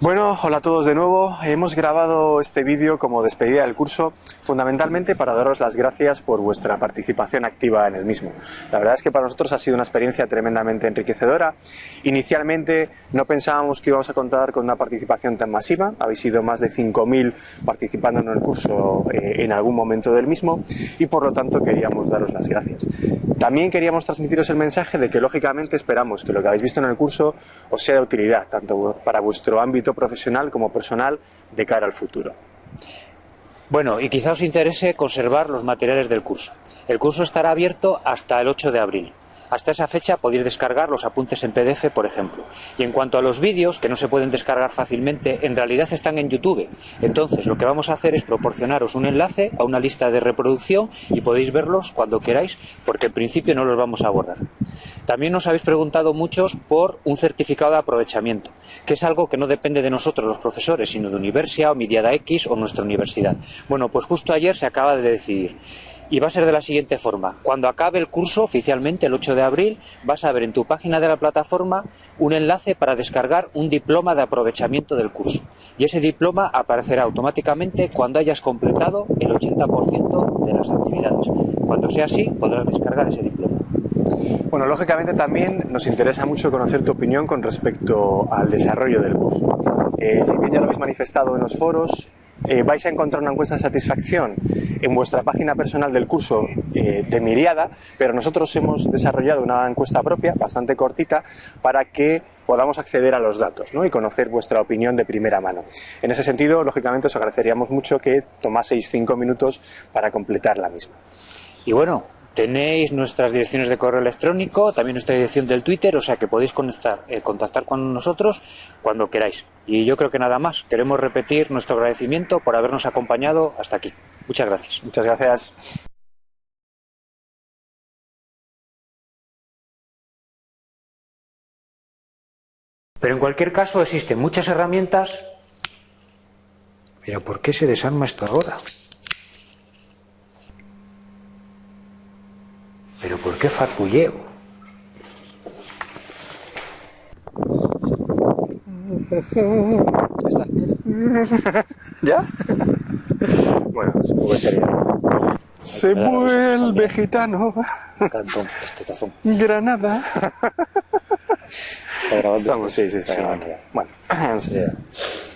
Bueno, hola a todos de nuevo. Hemos grabado este vídeo como despedida del curso fundamentalmente para daros las gracias por vuestra participación activa en el mismo. La verdad es que para nosotros ha sido una experiencia tremendamente enriquecedora. Inicialmente no pensábamos que íbamos a contar con una participación tan masiva. Habéis sido más de 5.000 participando en el curso eh, en algún momento del mismo y por lo tanto queríamos daros las gracias. También queríamos transmitiros el mensaje de que lógicamente esperamos que lo que habéis visto en el curso os sea de utilidad, tanto para vuestro ámbito profesional como personal de cara al futuro. Bueno, y quizá os interese conservar los materiales del curso. El curso estará abierto hasta el 8 de abril. Hasta esa fecha podéis descargar los apuntes en PDF, por ejemplo. Y en cuanto a los vídeos, que no se pueden descargar fácilmente, en realidad están en YouTube. Entonces, lo que vamos a hacer es proporcionaros un enlace a una lista de reproducción y podéis verlos cuando queráis, porque en principio no los vamos a borrar. También nos habéis preguntado muchos por un certificado de aprovechamiento, que es algo que no depende de nosotros los profesores, sino de Universia o Midiada X o nuestra universidad. Bueno, pues justo ayer se acaba de decidir y va a ser de la siguiente forma. Cuando acabe el curso oficialmente el 8 de abril, vas a ver en tu página de la plataforma un enlace para descargar un diploma de aprovechamiento del curso. Y ese diploma aparecerá automáticamente cuando hayas completado el 80% de las actividades. Cuando sea así, podrás descargar ese diploma. Bueno, lógicamente también nos interesa mucho conocer tu opinión con respecto al desarrollo del curso. Eh, si bien ya lo habéis manifestado en los foros, eh, vais a encontrar una encuesta de satisfacción en vuestra página personal del curso eh, de Miriada, pero nosotros hemos desarrollado una encuesta propia, bastante cortita, para que podamos acceder a los datos y conocer vuestra opinión de primera mano. En ese sentido, lógicamente, os agradeceríamos mucho que tomaseis cinco minutos para completar la misma. Y bueno, Tenéis nuestras direcciones de correo electrónico, también nuestra dirección del Twitter, o sea que podéis eh, contactar con nosotros cuando queráis. Y yo creo que nada más. Queremos repetir nuestro agradecimiento por habernos acompañado hasta aquí. Muchas gracias. Muchas gracias. Pero en cualquier caso existen muchas herramientas. Pero ¿por qué se desarma esto ahora? ¿Pero por qué farfulleo? ¿Ya? bueno, supongo que sería. Se vuelve gitano. Cantón, este tazón. Granada. ¿Está grabando? Estamos, sí, sí, está grabando. Bueno,